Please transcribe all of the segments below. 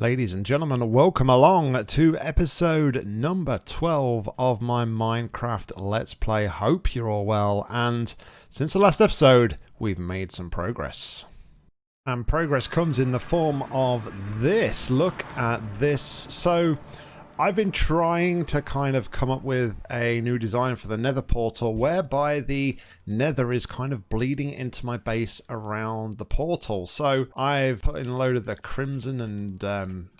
Ladies and gentlemen, welcome along to episode number 12 of my Minecraft Let's Play. Hope you're all well, and since the last episode, we've made some progress. And progress comes in the form of this. Look at this. So, I've been trying to kind of come up with a new design for the nether portal whereby the nether is kind of bleeding into my base around the portal. So I've put in a load of the crimson and um,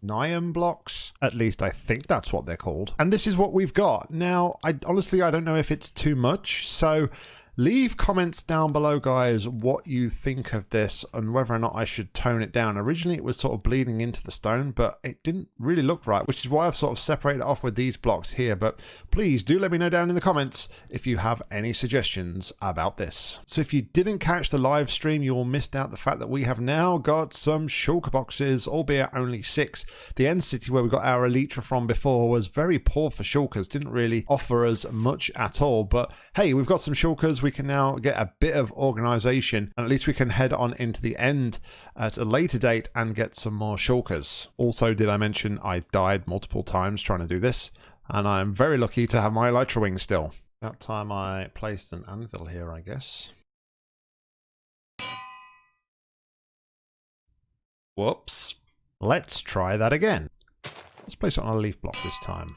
Niam blocks. At least I think that's what they're called. And this is what we've got. Now, I honestly, I don't know if it's too much. So Leave comments down below, guys, what you think of this and whether or not I should tone it down. Originally, it was sort of bleeding into the stone, but it didn't really look right, which is why I've sort of separated it off with these blocks here. But please do let me know down in the comments if you have any suggestions about this. So if you didn't catch the live stream, you all missed out the fact that we have now got some shulker boxes, albeit only six. The end city where we got our elytra from before was very poor for shulkers, didn't really offer us much at all. But hey, we've got some shulkers. We we can now get a bit of organization and at least we can head on into the end at a later date and get some more shulkers. Also, did I mention I died multiple times trying to do this and I'm very lucky to have my elytra wing still. That time I placed an anvil here, I guess. Whoops. Let's try that again. Let's place it on a leaf block this time.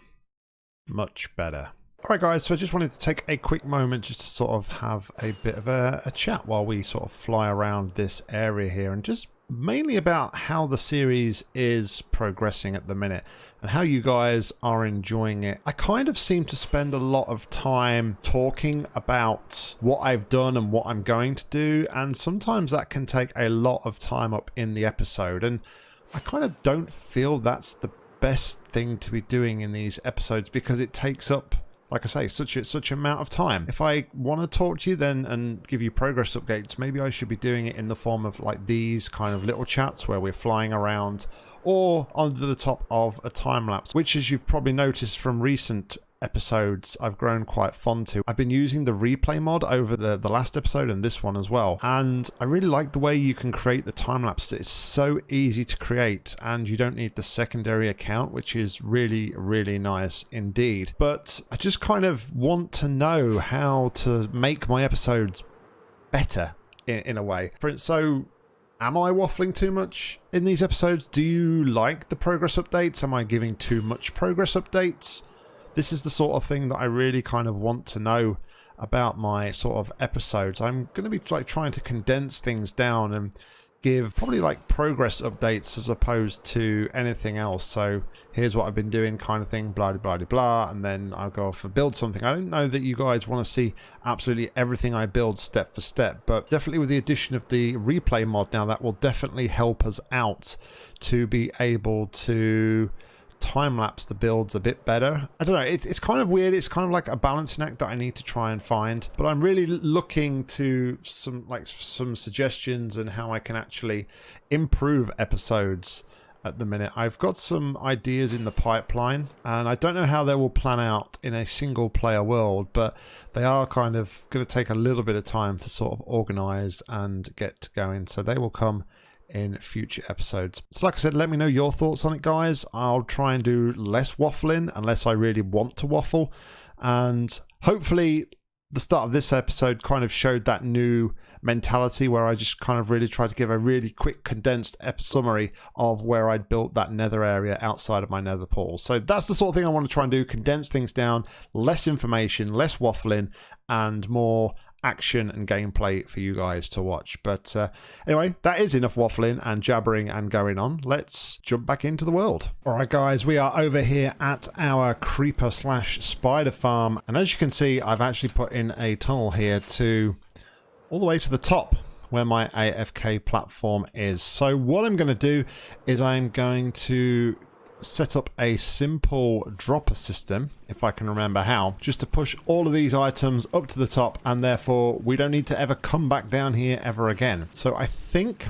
Much better. Alright guys, so I just wanted to take a quick moment just to sort of have a bit of a, a, chat while we sort of fly around this area here and just mainly about how the series is progressing at the minute and how you guys are enjoying it. I kind of seem to spend a lot of time talking about what I've done and what I'm going to do and sometimes that can take a lot of time up in the episode and I kind of don't feel that's the best thing to be doing in these episodes because it takes up like I say, such a, such amount of time. If I want to talk to you then and give you progress updates, maybe I should be doing it in the form of like these kind of little chats where we're flying around or under the top of a time lapse, which as you've probably noticed from recent episodes I've grown quite fond to. I've been using the replay mod over the, the last episode and this one as well. And I really like the way you can create the time lapse. It's so easy to create and you don't need the secondary account, which is really, really nice indeed. But I just kind of want to know how to make my episodes better in, in a way. For so Am I waffling too much in these episodes? Do you like the progress updates? Am I giving too much progress updates? This is the sort of thing that I really kind of want to know about my sort of episodes. I'm going to be like trying to condense things down and give probably like progress updates as opposed to anything else. So here's what I've been doing kind of thing, blah, blah, blah, blah. And then I'll go off and build something. I don't know that you guys want to see absolutely everything I build step for step, but definitely with the addition of the replay mod now, that will definitely help us out to be able to time lapse the builds a bit better. I don't know, it's, it's kind of weird. It's kind of like a balancing act that I need to try and find. But I'm really looking to some like some suggestions and how I can actually improve episodes at the minute. I've got some ideas in the pipeline and I don't know how they will plan out in a single player world, but they are kind of going to take a little bit of time to sort of organize and get going. So they will come in future episodes. So like I said, let me know your thoughts on it, guys. I'll try and do less waffling unless I really want to waffle. And hopefully the start of this episode kind of showed that new mentality where I just kind of really tried to give a really quick condensed summary of where I'd built that nether area outside of my nether portal. So that's the sort of thing I want to try and do, condense things down, less information, less waffling, and more action and gameplay for you guys to watch. But uh, anyway, that is enough waffling and jabbering and going on. Let's jump back into the world. All right, guys, we are over here at our creeper slash spider farm. And as you can see, I've actually put in a tunnel here to all the way to the top where my AFK platform is. So what I'm going to do is I'm going to set up a simple dropper system, if I can remember how, just to push all of these items up to the top and therefore we don't need to ever come back down here ever again. So I think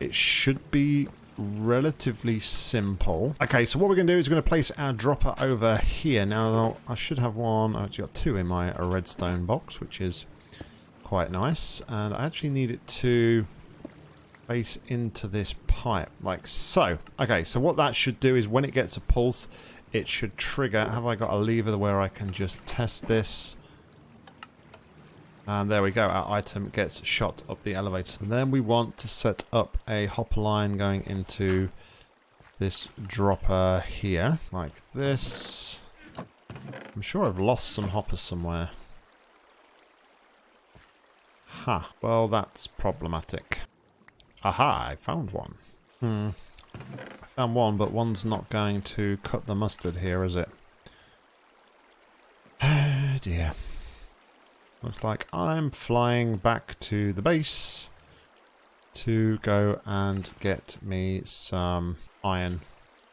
it should be relatively simple. Okay, so what we're going to do is we're going to place our dropper over here. Now, I should have one, I actually got two in my uh, redstone box, which is quite nice. And I actually need it to face into this pipe, like so. Okay, so what that should do is when it gets a pulse, it should trigger. Have I got a lever where I can just test this? And there we go, our item gets shot up the elevator. And then we want to set up a hopper line going into this dropper here, like this. I'm sure I've lost some hoppers somewhere. Ha, well that's problematic. Aha, I found one. Hmm. I found one, but one's not going to cut the mustard here, is it? Oh dear. Looks like I'm flying back to the base to go and get me some iron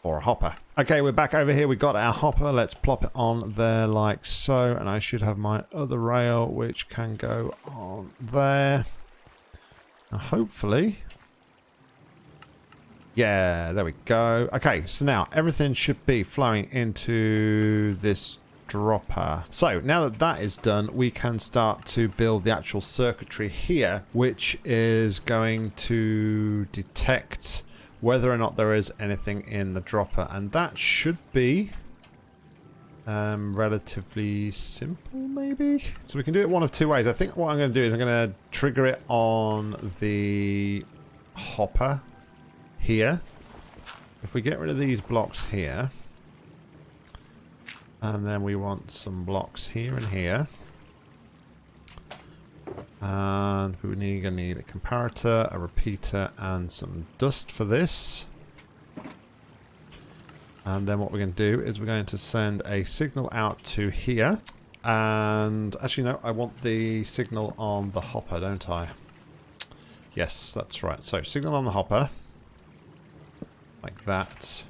or a hopper. Okay, we're back over here. We got our hopper. Let's plop it on there like so. And I should have my other rail, which can go on there. Now, hopefully... Yeah, there we go. Okay, so now everything should be flowing into this dropper. So now that that is done, we can start to build the actual circuitry here, which is going to detect whether or not there is anything in the dropper. And that should be um, relatively simple, maybe? So we can do it one of two ways. I think what I'm going to do is I'm going to trigger it on the hopper here. If we get rid of these blocks here, and then we want some blocks here and here. And we're going to need a comparator, a repeater, and some dust for this. And then what we're going to do is we're going to send a signal out to here. And actually, no, I want the signal on the hopper, don't I? Yes, that's right. So signal on the hopper. Like that.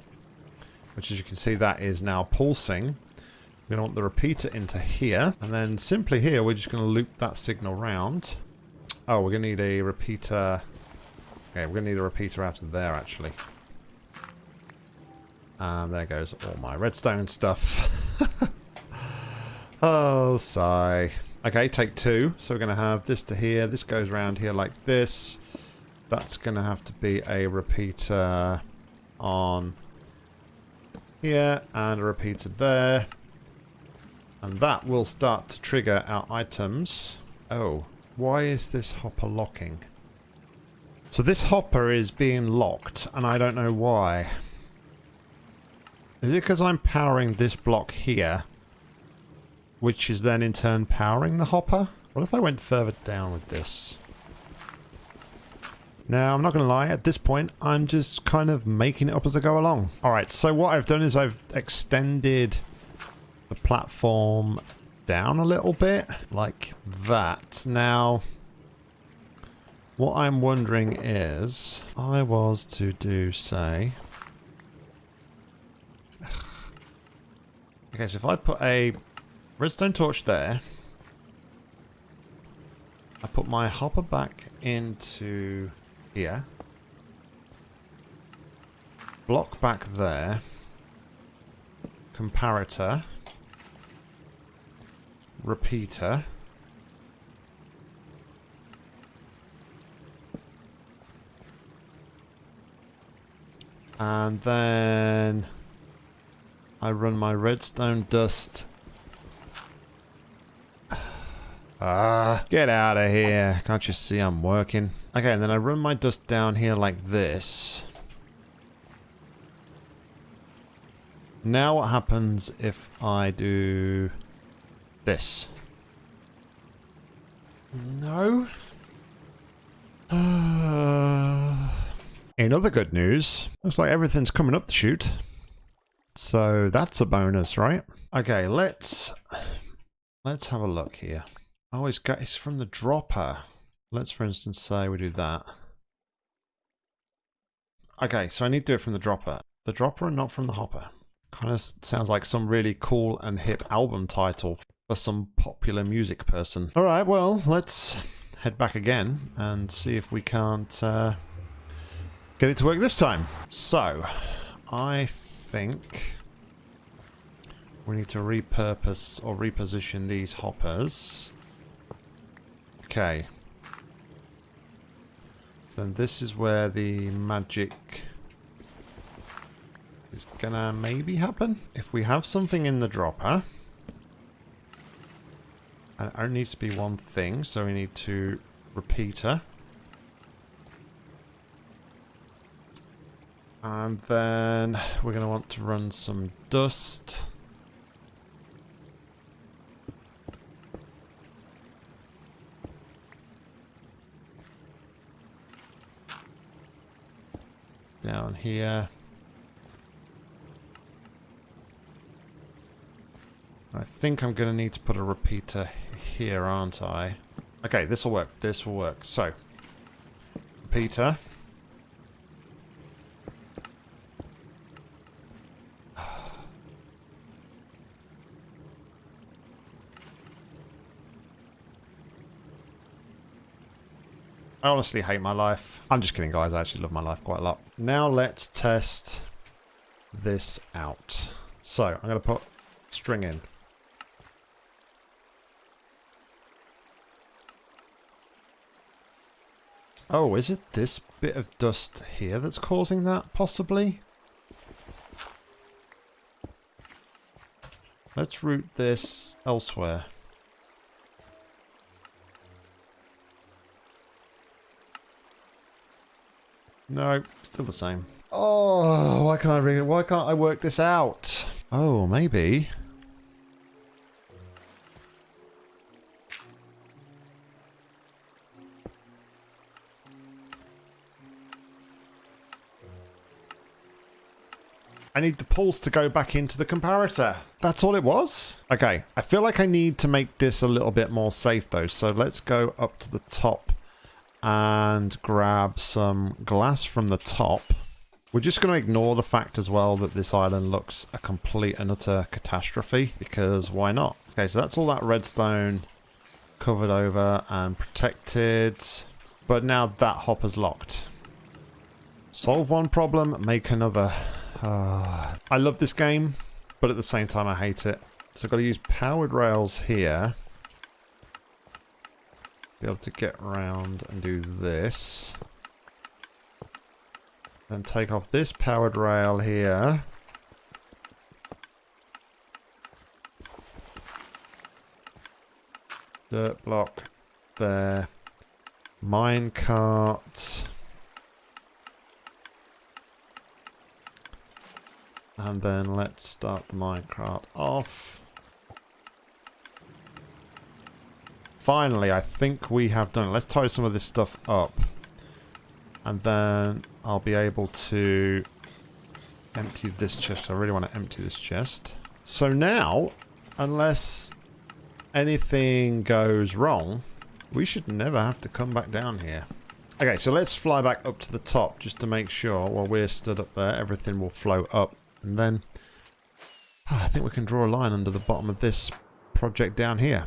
Which as you can see, that is now pulsing. We're going to want the repeater into here. And then simply here, we're just going to loop that signal round. Oh, we're going to need a repeater. Okay, we're going to need a repeater out of there, actually. And there goes all my redstone stuff. oh, sigh. Okay, take two. So we're going to have this to here. This goes around here like this. That's going to have to be a repeater on here and a repeater there. And that will start to trigger our items. Oh, why is this hopper locking? So this hopper is being locked, and I don't know why. Is it because I'm powering this block here? Which is then in turn powering the hopper? What if I went further down with this? Now, I'm not going to lie, at this point, I'm just kind of making it up as I go along. Alright, so what I've done is I've extended the platform down a little bit, like that. Now, what I'm wondering is, I was to do, say... Okay, so if I put a redstone torch there, I put my hopper back into here, block back there, comparator, repeater. And then I run my redstone dust. Ah, get out of here. Can't you see I'm working? Okay, and then I run my dust down here like this. Now what happens if I do this. No. Uh, in other good news, looks like everything's coming up the chute. So that's a bonus, right? Okay, let's let's have a look here. Oh, it's, got, it's from the dropper. Let's, for instance, say we do that. Okay, so I need to do it from the dropper. The dropper and not from the hopper. Kind of sounds like some really cool and hip album title for some popular music person. All right, well, let's head back again and see if we can't uh, get it to work this time. So, I think we need to repurpose or reposition these hoppers. Okay. So then this is where the magic is gonna maybe happen. If we have something in the dropper, and it only needs to be one thing, so we need to repeater. And then we're going to want to run some dust. Down here. I think I'm going to need to put a repeater here, aren't I? Okay, this will work. This will work. So, repeater. I honestly hate my life. I'm just kidding, guys. I actually love my life quite a lot. Now let's test this out. So, I'm going to put string in. Oh, is it this bit of dust here that's causing that, possibly? Let's route this elsewhere. No, still the same. Oh, why can't I bring it? Why can't I work this out? Oh, maybe. I need the pulse to go back into the comparator. That's all it was? Okay, I feel like I need to make this a little bit more safe though. So let's go up to the top and grab some glass from the top. We're just going to ignore the fact as well that this island looks a complete and utter catastrophe because why not? Okay, so that's all that redstone covered over and protected. But now that hopper's locked. Solve one problem, make another. Uh, I love this game, but at the same time I hate it. So I've got to use powered rails here be able to get around and do this. Then take off this powered rail here. Dirt block there. Minecart. And then let's start the minecart off. Finally, I think we have done it. Let's tie some of this stuff up. And then I'll be able to empty this chest. I really want to empty this chest. So now, unless anything goes wrong, we should never have to come back down here. Okay, so let's fly back up to the top just to make sure while we're stood up there, everything will float up. And then I think we can draw a line under the bottom of this project down here.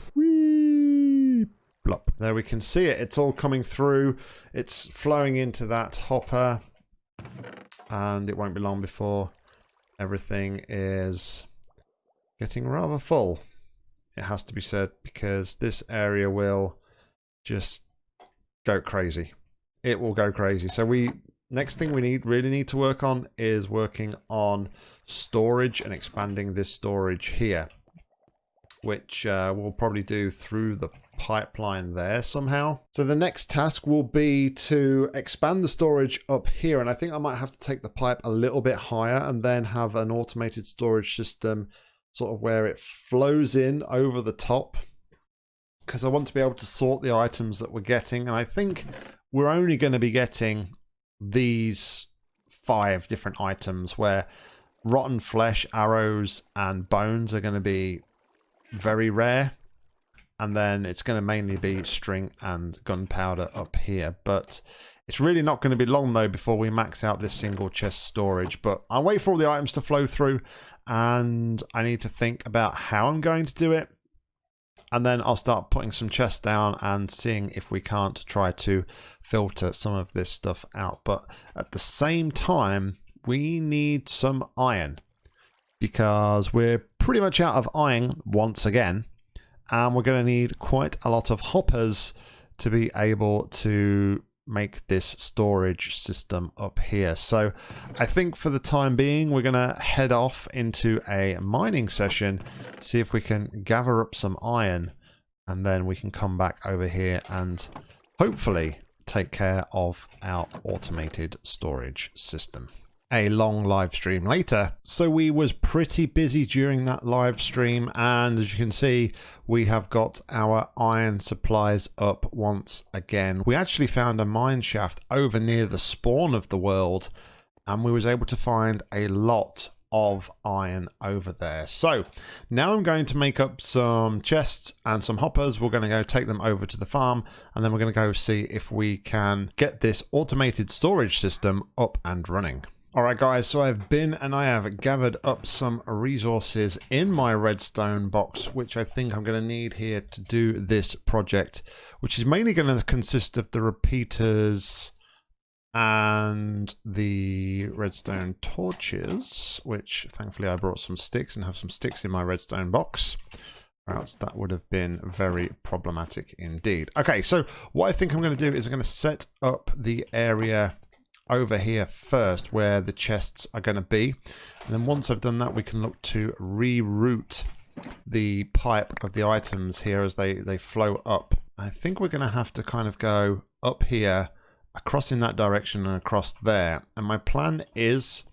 Blop. There we can see it. It's all coming through. It's flowing into that hopper. And it won't be long before everything is getting rather full. It has to be said because this area will just go crazy. It will go crazy. So we next thing we need really need to work on is working on storage and expanding this storage here which uh, we'll probably do through the pipeline there somehow. So the next task will be to expand the storage up here. And I think I might have to take the pipe a little bit higher and then have an automated storage system sort of where it flows in over the top because I want to be able to sort the items that we're getting. And I think we're only going to be getting these five different items where rotten flesh, arrows, and bones are going to be very rare and then it's going to mainly be string and gunpowder up here. But it's really not going to be long though before we max out this single chest storage. But I'll wait for all the items to flow through and I need to think about how I'm going to do it. And then I'll start putting some chests down and seeing if we can't try to filter some of this stuff out. But at the same time, we need some iron because we're pretty much out of iron once again and we're going to need quite a lot of hoppers to be able to make this storage system up here. So I think for the time being, we're going to head off into a mining session, see if we can gather up some iron, and then we can come back over here and hopefully take care of our automated storage system a long live stream later. So we was pretty busy during that live stream and as you can see we have got our iron supplies up once again. We actually found a mine shaft over near the spawn of the world and we was able to find a lot of iron over there. So now I'm going to make up some chests and some hoppers. We're going to go take them over to the farm and then we're going to go see if we can get this automated storage system up and running. Alright guys, so I've been and I have gathered up some resources in my redstone box, which I think I'm going to need here to do this project, which is mainly going to consist of the repeaters and the redstone torches, which thankfully I brought some sticks and have some sticks in my redstone box. Or else that would have been very problematic indeed. Okay, so what I think I'm going to do is I'm going to set up the area over here first where the chests are going to be. And then once I've done that, we can look to reroute the pipe of the items here as they, they flow up. I think we're going to have to kind of go up here, across in that direction and across there. And my plan is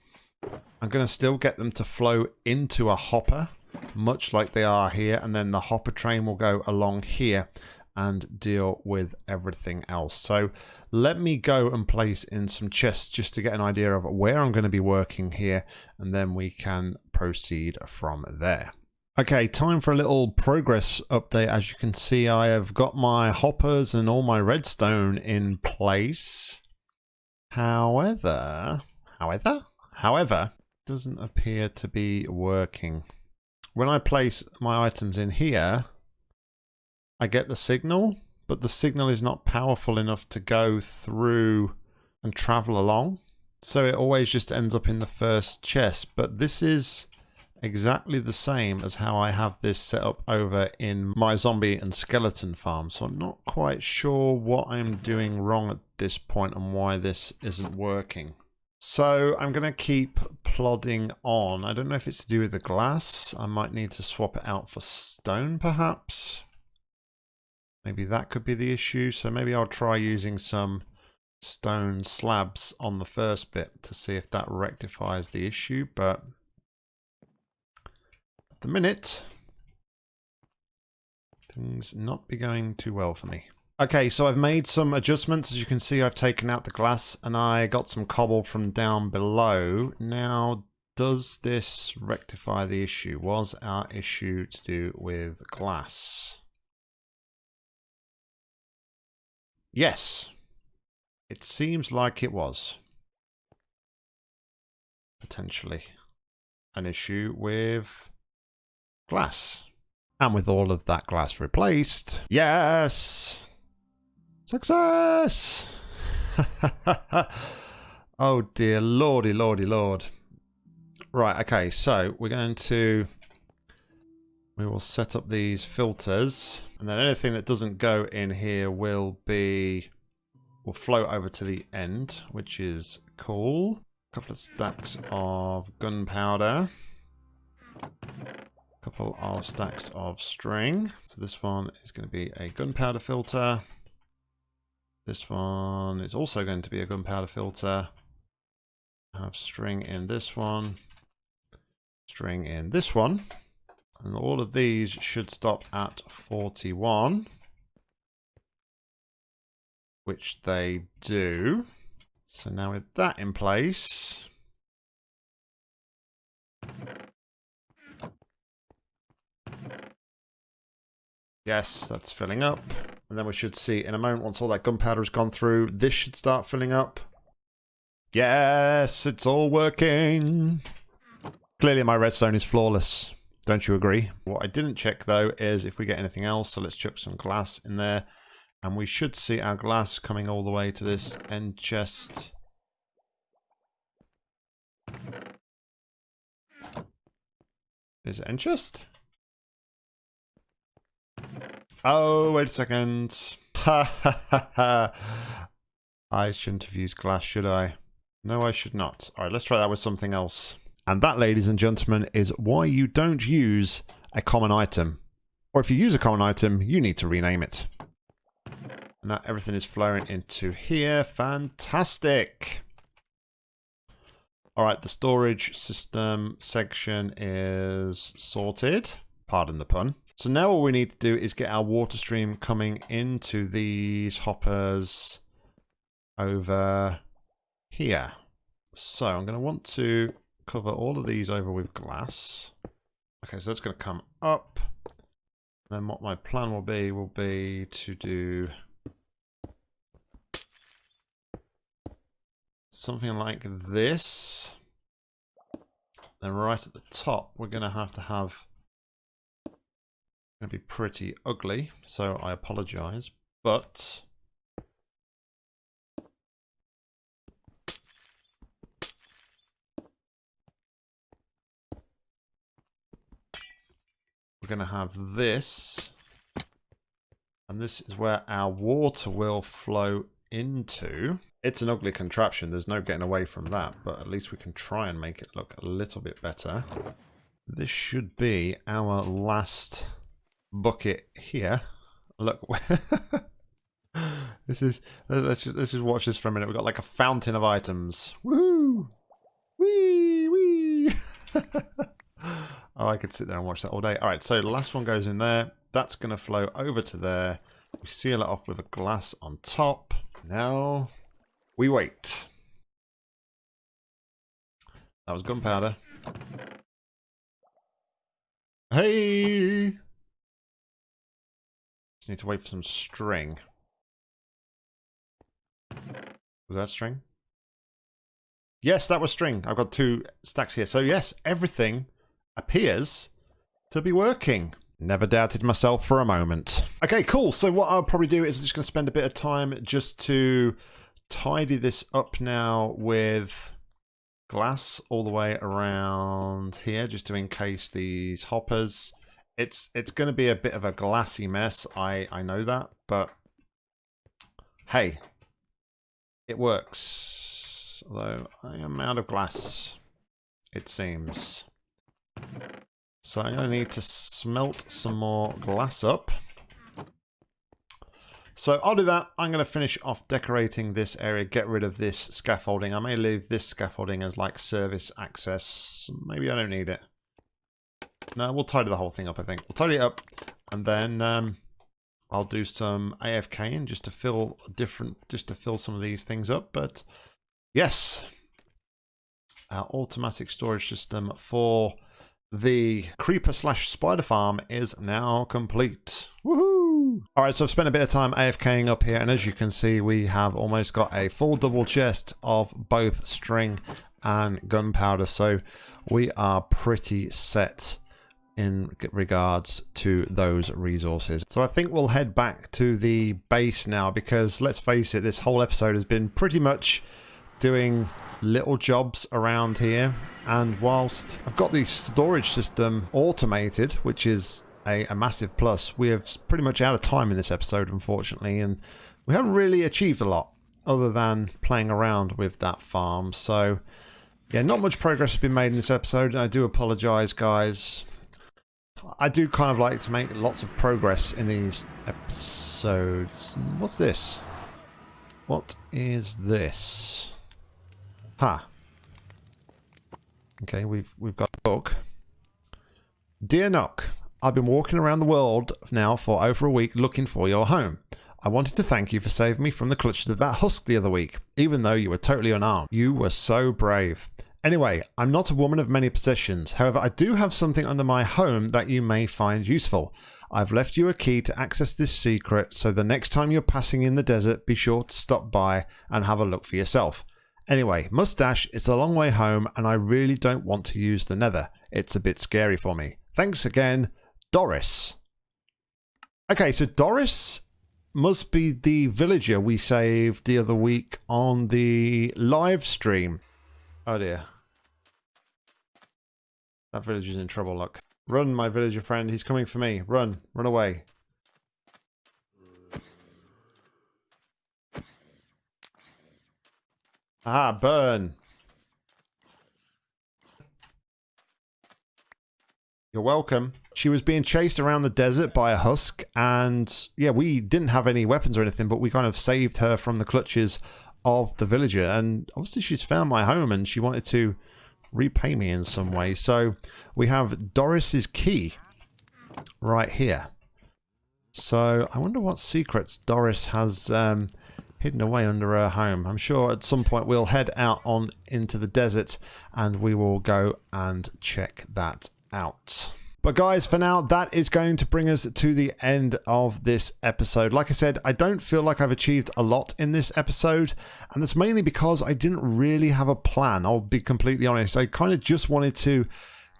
I'm going to still get them to flow into a hopper, much like they are here. And then the hopper train will go along here and deal with everything else. So let me go and place in some chests just to get an idea of where I'm going to be working here and then we can proceed from there. Okay, time for a little progress update. As you can see, I have got my hoppers and all my redstone in place. However, however, however, doesn't appear to be working. When I place my items in here, I get the signal, but the signal is not powerful enough to go through and travel along. So it always just ends up in the first chest. But this is exactly the same as how I have this set up over in my zombie and skeleton farm. So I'm not quite sure what I'm doing wrong at this point and why this isn't working. So I'm going to keep plodding on. I don't know if it's to do with the glass. I might need to swap it out for stone perhaps. Maybe that could be the issue. So maybe I'll try using some stone slabs on the first bit to see if that rectifies the issue. But at the minute, things not be going too well for me. Okay, so I've made some adjustments. As you can see, I've taken out the glass and I got some cobble from down below. Now, does this rectify the issue? Was our issue to do with glass? Yes. It seems like it was. Potentially. An issue with glass. And with all of that glass replaced, yes! Success! oh dear lordy lordy lord. Right, okay, so we're going to we will set up these filters. And then anything that doesn't go in here will be will float over to the end which is cool. A couple of stacks of gunpowder. A couple of stacks of string. So this one is going to be a gunpowder filter. This one is also going to be a gunpowder filter. I have string in this one. String in this one and all of these should stop at 41. Which they do. So now with that in place... Yes, that's filling up. And then we should see in a moment, once all that gunpowder has gone through, this should start filling up. Yes, it's all working. Clearly my redstone is flawless. Don't you agree? What I didn't check though is if we get anything else. So let's chuck some glass in there. And we should see our glass coming all the way to this end chest. Is it end chest? Oh, wait a second. Ha ha ha ha. I shouldn't have used glass, should I? No, I should not. All right, let's try that with something else. And that, ladies and gentlemen, is why you don't use a common item. Or if you use a common item, you need to rename it. Now everything is flowing into here. Fantastic. All right, the storage system section is sorted. Pardon the pun. So now all we need to do is get our water stream coming into these hoppers over here. So I'm going to want to cover all of these over with glass. Okay, so that's going to come up. Then what my plan will be will be to do something like this. Then right at the top, we're going to have to have going to be pretty ugly, so I apologize, but we're going to have this, and this is where our water will flow into. It's an ugly contraption, there's no getting away from that, but at least we can try and make it look a little bit better. This should be our last bucket here. Look, this is let's just let's just watch this for a minute. We've got like a fountain of items. Woo! Wee wee. oh, I could sit there and watch that all day. All right, so the last one goes in there. That's going to flow over to there. We seal it off with a glass on top. Now we wait. That was gunpowder. Hey! Just need to wait for some string. Was that string? Yes, that was string. I've got two stacks here. So yes, everything appears to be working. Never doubted myself for a moment. Okay, cool. So what I'll probably do is I'm just going to spend a bit of time just to tidy this up now with glass all the way around here, just to encase these hoppers it's it's going to be a bit of a glassy mess. I I know that, but hey, it works. Although I am out of glass, it seems. So I'm going to need to smelt some more glass up. So I'll do that. I'm going to finish off decorating this area, get rid of this scaffolding. I may leave this scaffolding as like service access. Maybe I don't need it. No, we'll tidy the whole thing up, I think. We'll tidy it up, and then um, I'll do some AFKing just to fill different, just to fill some of these things up. But yes, our automatic storage system for the creeper slash spider farm is now complete. Woohoo! All right, so I've spent a bit of time AFKing up here, and as you can see, we have almost got a full double chest of both string and gunpowder. So we are pretty set in regards to those resources. So I think we'll head back to the base now because let's face it, this whole episode has been pretty much doing little jobs around here. And whilst I've got the storage system automated, which is a, a massive plus, we have pretty much out of time in this episode, unfortunately, and we haven't really achieved a lot other than playing around with that farm. So yeah, not much progress has been made in this episode, and I do apologise, guys. I do kind of like to make lots of progress in these episodes. What's this? What is this? Ha. Okay, we've we've got a book. Dear Nock, I've been walking around the world now for over a week looking for your home. I wanted to thank you for saving me from the clutches of that husk the other week, even though you were totally unarmed. You were so brave. Anyway, I'm not a woman of many possessions. However, I do have something under my home that you may find useful. I've left you a key to access this secret, so the next time you're passing in the desert, be sure to stop by and have a look for yourself. Anyway, Mustache, it's a long way home, and I really don't want to use the nether. It's a bit scary for me. Thanks again, Doris. Okay, so Doris must be the villager we saved the other week on the live stream. Oh dear. That village is in trouble, look. Run, my villager friend. He's coming for me. Run. Run away. Ah, burn. You're welcome. She was being chased around the desert by a husk, and yeah, we didn't have any weapons or anything, but we kind of saved her from the clutches of the villager. And obviously, she's found my home and she wanted to repay me in some way. So we have Doris's key right here. So I wonder what secrets Doris has um, hidden away under her home. I'm sure at some point we'll head out on into the desert and we will go and check that out. But guys, for now, that is going to bring us to the end of this episode. Like I said, I don't feel like I've achieved a lot in this episode, and that's mainly because I didn't really have a plan. I'll be completely honest. I kind of just wanted to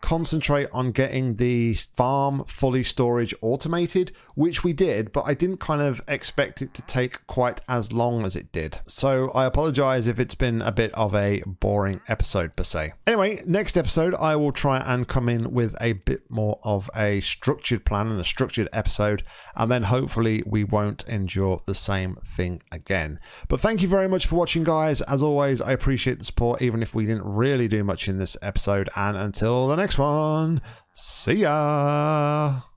concentrate on getting the farm fully storage automated, which we did, but I didn't kind of expect it to take quite as long as it did. So I apologize if it's been a bit of a boring episode per se. Anyway, next episode, I will try and come in with a bit more of a structured plan and a structured episode, and then hopefully we won't endure the same thing again. But thank you very much for watching, guys. As always, I appreciate the support, even if we didn't really do much in this episode. And until the next next one. See ya.